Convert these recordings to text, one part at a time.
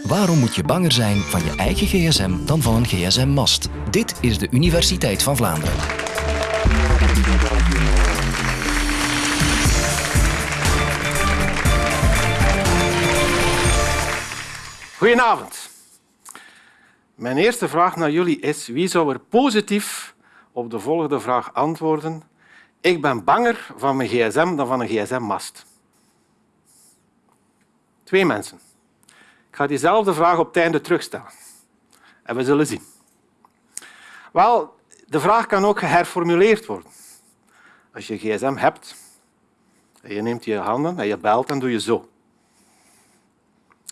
Waarom moet je banger zijn van je eigen gsm dan van een gsm-mast? Dit is de Universiteit van Vlaanderen. Goedenavond. Mijn eerste vraag naar jullie is wie zou er positief op de volgende vraag antwoorden? Ik ben banger van mijn gsm dan van een gsm-mast. Twee mensen. Ik ga diezelfde vraag op het einde terugstellen. En we zullen zien. Wel, de vraag kan ook geherformuleerd worden. Als je gsm hebt, en je neemt je handen en je belt, dan doe je zo.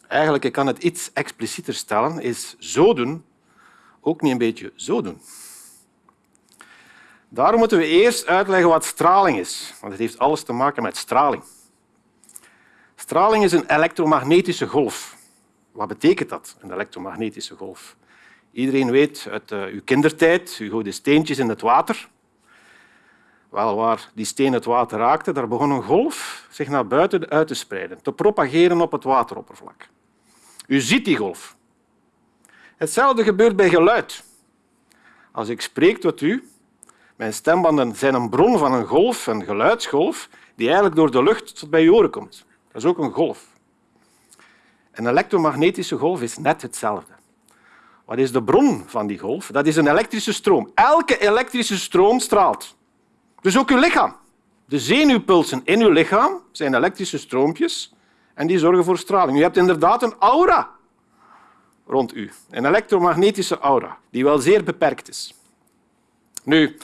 Eigenlijk, ik kan het iets explicieter stellen, is zo doen ook niet een beetje zo doen. Daarom moeten we eerst uitleggen wat straling is, want het heeft alles te maken met straling. Straling is een elektromagnetische golf. Wat betekent dat, een elektromagnetische golf? Iedereen weet uit uh, uw kindertijd, u gooide steentjes in het water. Wel, waar die steen het water raakte, daar begon een golf zich naar buiten uit te spreiden, te propageren op het wateroppervlak. U ziet die golf. Hetzelfde gebeurt bij geluid. Als ik spreek tot u, mijn stembanden zijn een bron van een golf, een geluidsgolf, die eigenlijk door de lucht tot bij je oren komt. Dat is ook een golf. Een elektromagnetische golf is net hetzelfde. Wat is de bron van die golf? Dat is een elektrische stroom. Elke elektrische stroom straalt. Dus ook uw lichaam. De zenuwpulsen in uw lichaam zijn elektrische stroompjes en die zorgen voor straling. U hebt inderdaad een aura rond u, een elektromagnetische aura, die wel zeer beperkt is. Nu,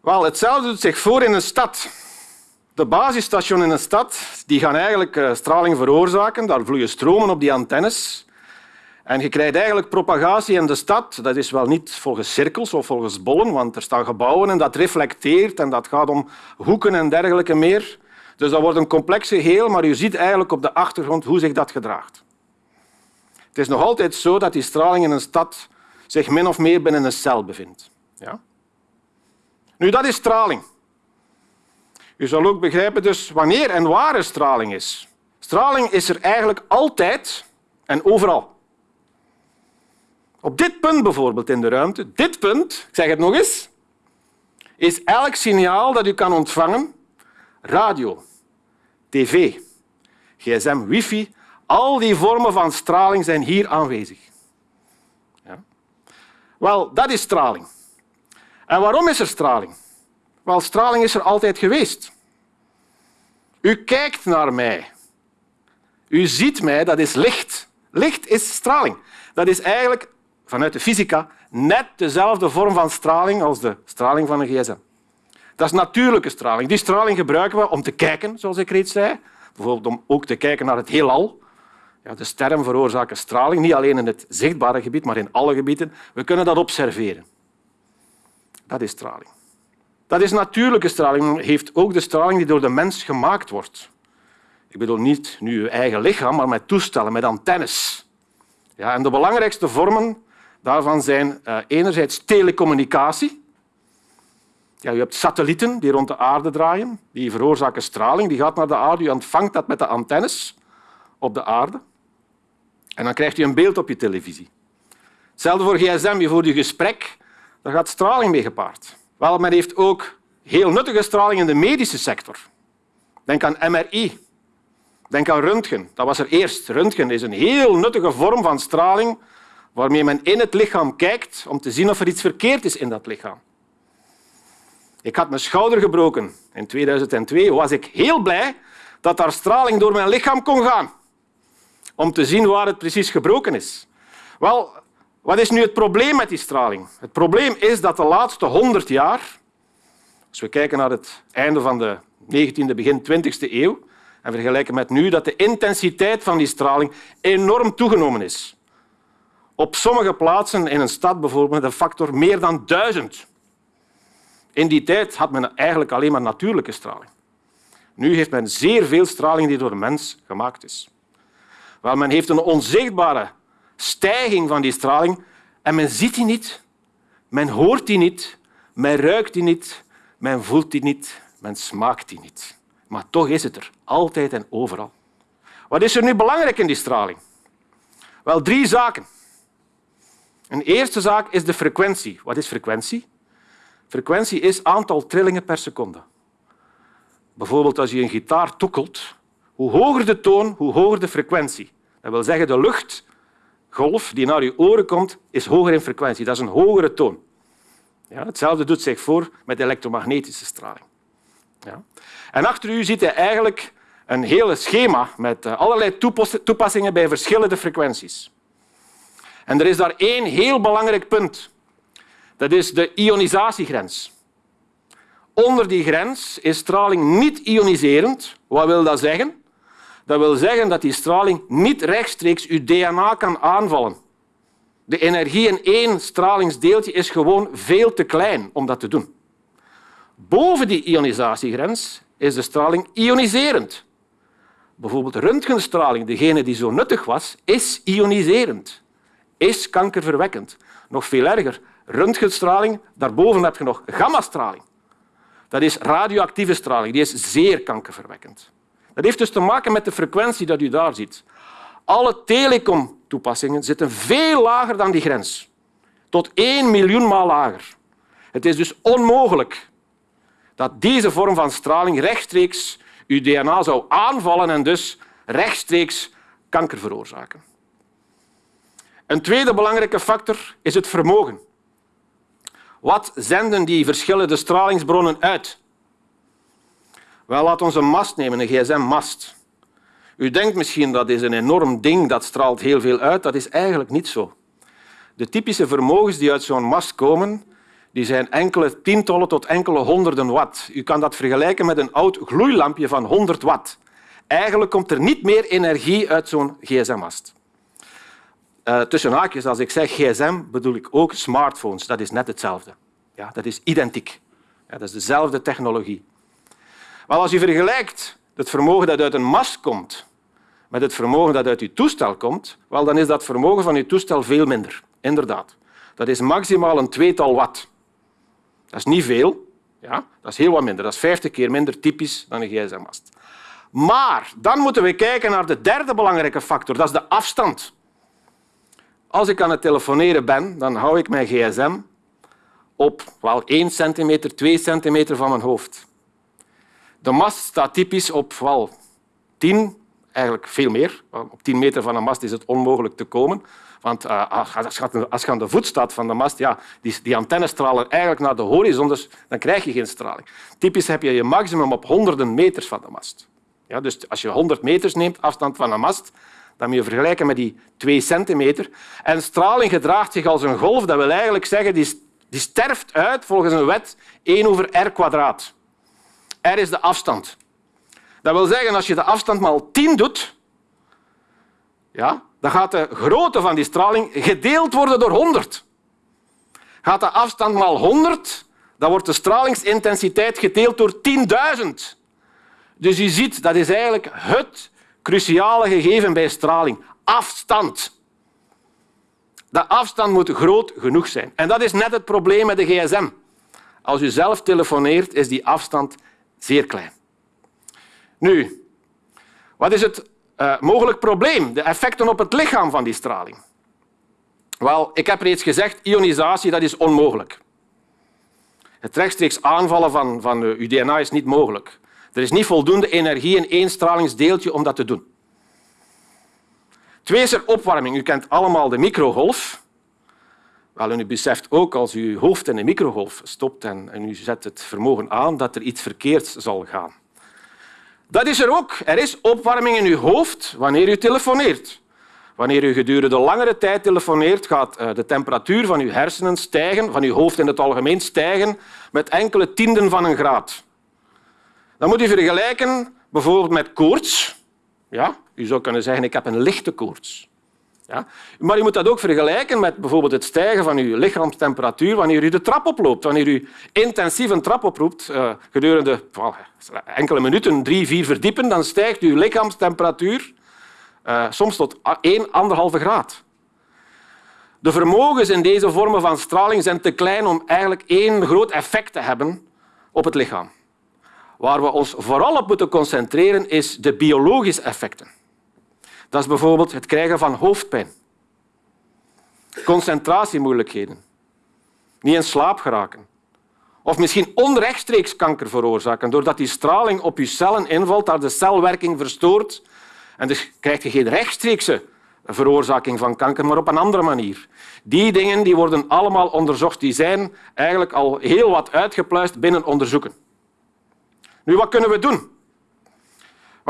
wel, hetzelfde doet zich voor in een stad. De basisstations in een stad die gaan eigenlijk eh, straling veroorzaken. Daar vloeien stromen op die antennes. En je krijgt eigenlijk propagatie in de stad. Dat is wel niet volgens cirkels of volgens bollen, want er staan gebouwen en dat reflecteert en dat gaat om hoeken en dergelijke meer. Dus dat wordt een complex geheel, maar je ziet eigenlijk op de achtergrond hoe zich dat gedraagt. Het is nog altijd zo dat die straling in een stad zich min of meer binnen een cel bevindt. Ja? Nu, dat is straling. U zal ook begrijpen dus wanneer en waar er straling is. Straling is er eigenlijk altijd en overal. Op dit punt bijvoorbeeld in de ruimte, dit punt, ik zeg het nog eens, is elk signaal dat u kan ontvangen, radio, tv, gsm, wifi, al die vormen van straling zijn hier aanwezig. Ja. Wel, dat is straling. En waarom is er straling? Wel, straling is er altijd geweest. U kijkt naar mij. U ziet mij, dat is licht. Licht is straling. Dat is eigenlijk, vanuit de fysica, net dezelfde vorm van straling als de straling van een gsm. Dat is natuurlijke straling. Die straling gebruiken we om te kijken, zoals ik reeds zei. Bijvoorbeeld om ook te kijken naar het heelal. Ja, de sterren veroorzaken straling, niet alleen in het zichtbare gebied, maar in alle gebieden. We kunnen dat observeren. Dat is straling. Dat is natuurlijke straling, heeft ook de straling die door de mens gemaakt wordt. Ik bedoel niet nu je eigen lichaam, maar met toestellen, met antennes. Ja, en de belangrijkste vormen daarvan zijn uh, enerzijds telecommunicatie. Ja, je hebt satellieten die rond de aarde draaien, die veroorzaken straling. Die gaat naar de aarde, je ontvangt dat met de antennes op de aarde. En dan krijgt u een beeld op je televisie. Hetzelfde voor gsm, je voert je gesprek, daar gaat straling mee gepaard. Wel, men heeft ook heel nuttige straling in de medische sector. Denk aan MRI. Denk aan röntgen. Dat was er eerst. Röntgen is een heel nuttige vorm van straling waarmee men in het lichaam kijkt om te zien of er iets verkeerd is in dat lichaam. Ik had mijn schouder gebroken in 2002. Was ik heel blij dat daar straling door mijn lichaam kon gaan om te zien waar het precies gebroken is. Wel, wat is nu het probleem met die straling? Het probleem is dat de laatste 100 jaar, als we kijken naar het einde van de 19e, begin 20e eeuw en vergelijken met nu, dat de intensiteit van die straling enorm toegenomen is. Op sommige plaatsen in een stad bijvoorbeeld een factor meer dan duizend. In die tijd had men eigenlijk alleen maar natuurlijke straling. Nu heeft men zeer veel straling die door de mens gemaakt is. Wel, men heeft een onzichtbare stijging van die straling en men ziet die niet, men hoort die niet, men ruikt die niet, men voelt die niet, men smaakt die niet. Maar toch is het er, altijd en overal. Wat is er nu belangrijk in die straling? Wel, drie zaken. Een eerste zaak is de frequentie. Wat is frequentie? Frequentie is aantal trillingen per seconde. Bijvoorbeeld als je een gitaar tokkelt, hoe hoger de toon, hoe hoger de frequentie. Dat wil zeggen, de luchtgolf die naar je oren komt, is hoger in frequentie. Dat is een hogere toon. Ja, hetzelfde doet zich voor met elektromagnetische straling. Ja. En achter u ziet je eigenlijk een hele schema met eh, allerlei toepassingen bij verschillende frequenties. En er is daar één heel belangrijk punt. Dat is de ionisatiegrens. Onder die grens is straling niet ioniserend. Wat wil dat zeggen? Dat wil zeggen dat die straling niet rechtstreeks uw DNA kan aanvallen. De energie in één stralingsdeeltje is gewoon veel te klein om dat te doen. Boven die ionisatiegrens is de straling ioniserend. Bijvoorbeeld röntgenstraling, degene die zo nuttig was, is ioniserend, is kankerverwekkend. Nog veel erger, röntgenstraling, daarboven heb je nog gammastraling. Dat is radioactieve straling, die is zeer kankerverwekkend. Dat heeft dus te maken met de frequentie dat u daar ziet. Alle telecom-toepassingen zitten veel lager dan die grens. Tot één miljoen maal lager. Het is dus onmogelijk dat deze vorm van straling rechtstreeks uw DNA zou aanvallen en dus rechtstreeks kanker veroorzaken. Een tweede belangrijke factor is het vermogen. Wat zenden die verschillende stralingsbronnen uit? Wel, laat ons een mast nemen, een gsm-mast. U denkt misschien dat is een enorm ding, dat straalt heel veel uit. Dat is eigenlijk niet zo. De typische vermogens die uit zo'n mast komen, die zijn enkele tientallen tot enkele honderden watt. U kan dat vergelijken met een oud gloeilampje van 100 watt. Eigenlijk komt er niet meer energie uit zo'n gsm-mast. Uh, tussen haakjes, als ik zeg gsm, bedoel ik ook smartphones. Dat is net hetzelfde. Ja, dat is identiek. Ja, dat is dezelfde technologie. Als u vergelijkt het vermogen dat uit een mast komt met het vermogen dat uit uw toestel komt, wel, dan is dat vermogen van uw toestel veel minder. Inderdaad. Dat is maximaal een tweetal watt. Dat is niet veel, ja? dat is heel wat minder. Dat is 50 keer minder typisch dan een gsm-mast. Maar dan moeten we kijken naar de derde belangrijke factor, dat is de afstand. Als ik aan het telefoneren ben, dan hou ik mijn gsm op wel 1 centimeter, 2 centimeter van mijn hoofd. De mast staat typisch op wel 10, eigenlijk veel meer. Op 10 meter van een mast is het onmogelijk te komen. Want uh, als je aan de voet staat van de mast, ja, die, die antennes eigenlijk naar de horizon, dus dan krijg je geen straling. Typisch heb je je maximum op honderden meters van de mast. Ja, dus als je 100 meters neemt, afstand van een mast, dan moet je vergelijken met die 2 centimeter. En straling gedraagt zich als een golf. Dat wil eigenlijk zeggen, die, die sterft uit volgens een wet 1 over r kwadraat. R is de afstand. Dat wil zeggen, als je de afstand maal 10 doet, ja, dan gaat de grootte van die straling gedeeld worden door 100. Gaat de afstand maal 100, dan wordt de stralingsintensiteit gedeeld door 10.000. Dus je ziet, dat is eigenlijk het cruciale gegeven bij straling. Afstand. De afstand moet groot genoeg zijn. En dat is net het probleem met de gsm. Als u zelf telefoneert, is die afstand zeer klein. Nu, wat is het uh, mogelijk probleem? De effecten op het lichaam van die straling. Wel, ik heb reeds gezegd, ionisatie dat is onmogelijk. Het rechtstreeks aanvallen van, van uw DNA is niet mogelijk. Er is niet voldoende energie in één stralingsdeeltje om dat te doen. Twee is er opwarming. U kent allemaal de microgolf. U beseft ook als u uw hoofd in een microgolf stopt en, en u zet het vermogen aan dat er iets verkeerds zal gaan. Dat is er ook. Er is opwarming in uw hoofd wanneer u telefoneert. Wanneer u gedurende langere tijd telefoneert, gaat eh, de temperatuur van uw hersenen stijgen, van uw hoofd in het algemeen stijgen, met enkele tienden van een graad. Dan moet u vergelijken bijvoorbeeld met koorts. Ja, u zou kunnen zeggen, ik heb een lichte koorts. Ja? Maar je moet dat ook vergelijken met bijvoorbeeld het stijgen van uw lichaamstemperatuur wanneer u de trap oploopt. Wanneer u intensief een trap oproept uh, gedurende enkele minuten, drie, vier verdiepen, dan stijgt uw lichaamstemperatuur uh, soms tot 1, 1,5 graad. De vermogens in deze vormen van straling zijn te klein om eigenlijk één groot effect te hebben op het lichaam. Waar we ons vooral op moeten concentreren, is de biologische effecten. Dat is bijvoorbeeld het krijgen van hoofdpijn. concentratiemoeilijkheden, niet in slaap geraken. Of misschien onrechtstreeks kanker veroorzaken, doordat die straling op je cellen invalt, daar de celwerking verstoort. En dus krijg je geen rechtstreekse veroorzaking van kanker, maar op een andere manier. Die dingen die worden allemaal onderzocht. Die zijn eigenlijk al heel wat uitgepluist binnen onderzoeken. Nu, wat kunnen we doen?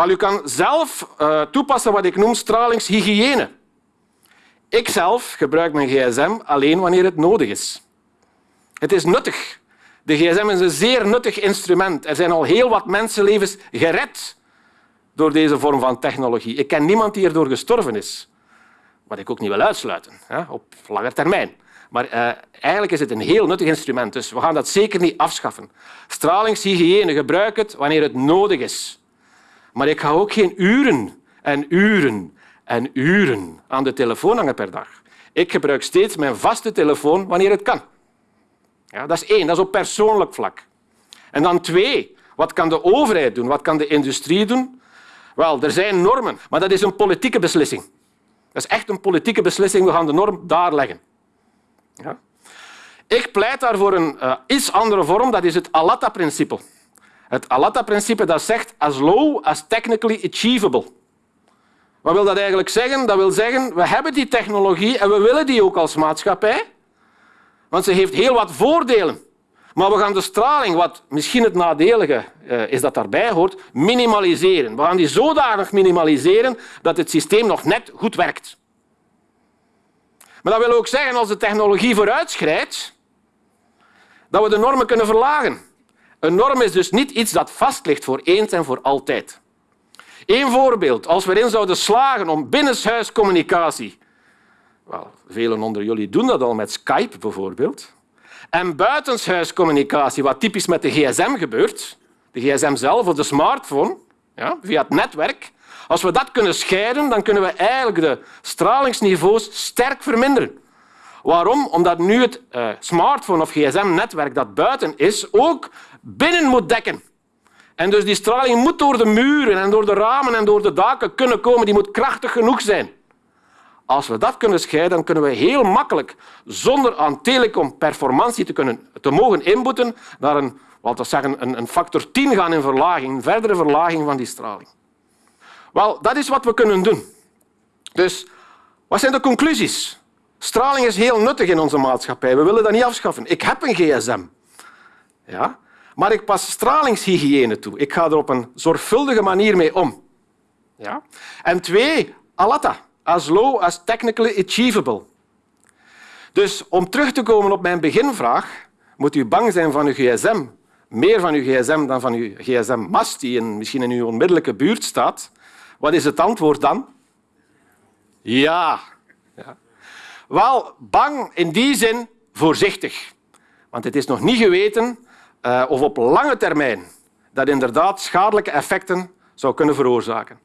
U kan zelf uh, toepassen wat ik noem stralingshygiëne. Ik zelf gebruik mijn gsm alleen wanneer het nodig is. Het is nuttig. De gsm is een zeer nuttig instrument. Er zijn al heel wat mensenlevens gered door deze vorm van technologie. Ik ken niemand die erdoor gestorven is. Wat ik ook niet wil uitsluiten, hè, op lange termijn. Maar uh, eigenlijk is het een heel nuttig instrument, dus we gaan dat zeker niet afschaffen. Stralingshygiëne, gebruik het wanneer het nodig is. Maar ik ga ook geen uren en uren en uren aan de telefoon hangen per dag. Ik gebruik steeds mijn vaste telefoon wanneer het kan. Ja, dat is één, dat is op persoonlijk vlak. En dan twee, wat kan de overheid doen? Wat kan de industrie doen? Wel, er zijn normen, maar dat is een politieke beslissing. Dat is echt een politieke beslissing. We gaan de norm daar leggen. Ja? Ik pleit daar voor een uh, iets andere vorm. Dat is het Alatta-principe. Het Alatta-principe zegt as low as technically achievable. Wat wil dat eigenlijk zeggen? Dat wil zeggen, we hebben die technologie en we willen die ook als maatschappij, want ze heeft heel wat voordelen. Maar we gaan de straling, wat misschien het nadelige uh, is dat daarbij hoort, minimaliseren. We gaan die zodanig minimaliseren dat het systeem nog net goed werkt. Maar dat wil ook zeggen, als de technologie vooruitschrijdt, dat we de normen kunnen verlagen. Een norm is dus niet iets dat vast ligt voor eens en voor altijd. Eén voorbeeld. Als we erin zouden slagen om binnenshuiscommunicatie... Wel, velen onder jullie doen dat al met Skype bijvoorbeeld. En buitenshuiscommunicatie, wat typisch met de gsm gebeurt, de gsm zelf of de smartphone, ja, via het netwerk, als we dat kunnen scheiden, dan kunnen we eigenlijk de stralingsniveaus sterk verminderen. Waarom? Omdat nu het uh, smartphone of gsm-netwerk dat buiten is, ook binnen moet dekken. En dus die straling moet door de muren en door de ramen en door de daken kunnen komen. Die moet krachtig genoeg zijn. Als we dat kunnen scheiden, dan kunnen we heel makkelijk, zonder aan telecomperformantie te, kunnen, te mogen inboeten, naar een, wat zeggen, een, een factor 10 gaan in verlaging, een verdere verlaging van die straling. Wel, dat is wat we kunnen doen. Dus wat zijn de conclusies? Straling is heel nuttig in onze maatschappij. We willen dat niet afschaffen. Ik heb een gsm. Ja? Maar ik pas stralingshygiëne toe. Ik ga er op een zorgvuldige manier mee om. Ja? En twee, alatta as low as technically achievable. Dus om terug te komen op mijn beginvraag, moet u bang zijn van uw gsm, meer van uw gsm dan van uw gsm-mast die in, misschien in uw onmiddellijke buurt staat. Wat is het antwoord dan? Ja. ja. Wel, bang in die zin voorzichtig. Want het is nog niet geweten uh, of op lange termijn dat inderdaad schadelijke effecten zou kunnen veroorzaken.